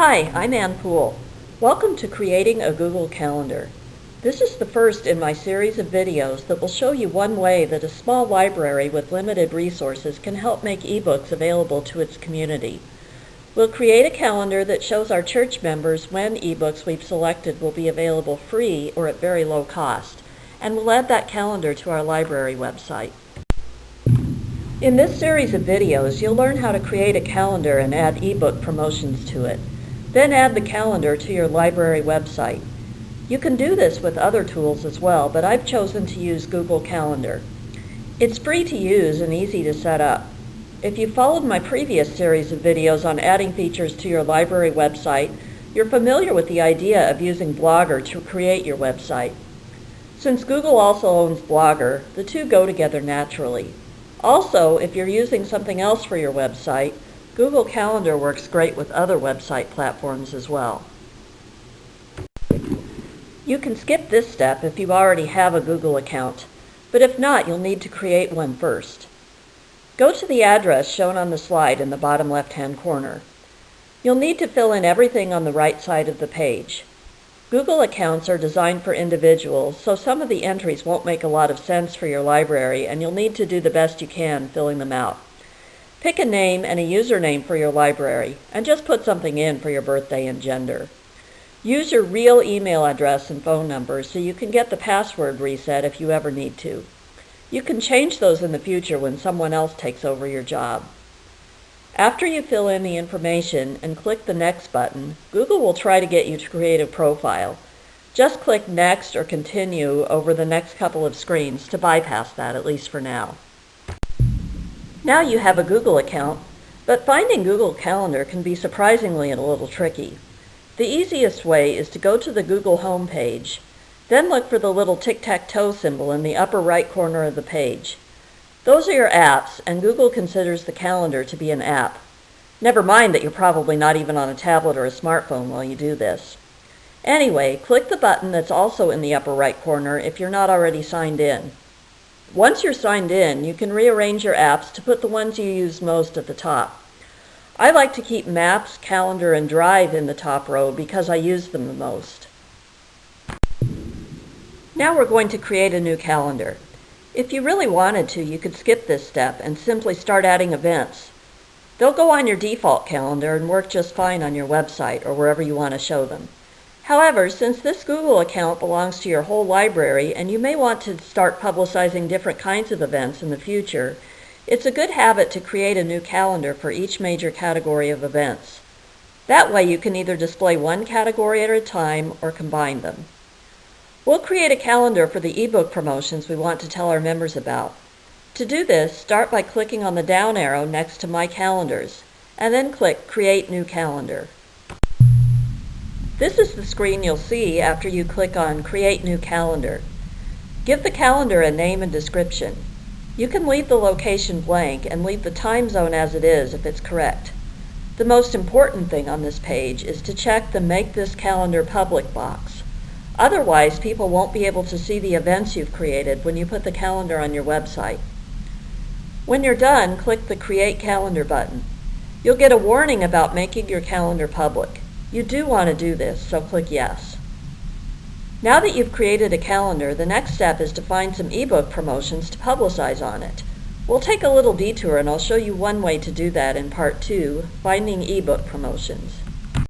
Hi, I'm Ann Poole. Welcome to Creating a Google Calendar. This is the first in my series of videos that will show you one way that a small library with limited resources can help make ebooks available to its community. We'll create a calendar that shows our church members when ebooks we've selected will be available free or at very low cost, and we'll add that calendar to our library website. In this series of videos, you'll learn how to create a calendar and add ebook promotions to it. Then add the calendar to your library website. You can do this with other tools as well, but I've chosen to use Google Calendar. It's free to use and easy to set up. If you followed my previous series of videos on adding features to your library website, you're familiar with the idea of using Blogger to create your website. Since Google also owns Blogger, the two go together naturally. Also, if you're using something else for your website, Google Calendar works great with other website platforms as well. You can skip this step if you already have a Google account, but if not, you'll need to create one first. Go to the address shown on the slide in the bottom left-hand corner. You'll need to fill in everything on the right side of the page. Google accounts are designed for individuals, so some of the entries won't make a lot of sense for your library, and you'll need to do the best you can filling them out. Pick a name and a username for your library, and just put something in for your birthday and gender. Use your real email address and phone number so you can get the password reset if you ever need to. You can change those in the future when someone else takes over your job. After you fill in the information and click the Next button, Google will try to get you to create a profile. Just click Next or Continue over the next couple of screens to bypass that, at least for now. Now you have a Google account, but finding Google Calendar can be surprisingly a little tricky. The easiest way is to go to the Google home page, then look for the little tic-tac-toe symbol in the upper right corner of the page. Those are your apps, and Google considers the calendar to be an app. Never mind that you're probably not even on a tablet or a smartphone while you do this. Anyway, click the button that's also in the upper right corner if you're not already signed in. Once you're signed in, you can rearrange your apps to put the ones you use most at the top. I like to keep Maps, Calendar, and Drive in the top row because I use them the most. Now we're going to create a new calendar. If you really wanted to, you could skip this step and simply start adding events. They'll go on your default calendar and work just fine on your website or wherever you want to show them. However, since this Google account belongs to your whole library and you may want to start publicizing different kinds of events in the future, it's a good habit to create a new calendar for each major category of events. That way you can either display one category at a time or combine them. We'll create a calendar for the ebook promotions we want to tell our members about. To do this, start by clicking on the down arrow next to My Calendars, and then click Create New Calendar. This is the screen you'll see after you click on Create New Calendar. Give the calendar a name and description. You can leave the location blank and leave the time zone as it is if it's correct. The most important thing on this page is to check the Make This Calendar Public box. Otherwise, people won't be able to see the events you've created when you put the calendar on your website. When you're done, click the Create Calendar button. You'll get a warning about making your calendar public. You do want to do this, so click Yes. Now that you've created a calendar, the next step is to find some ebook promotions to publicize on it. We'll take a little detour and I'll show you one way to do that in Part 2, Finding eBook Promotions.